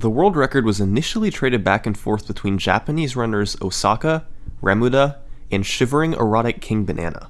the world record was initially traded back and forth between Japanese runners Osaka, Remuda, and Shivering Erotic King Banana.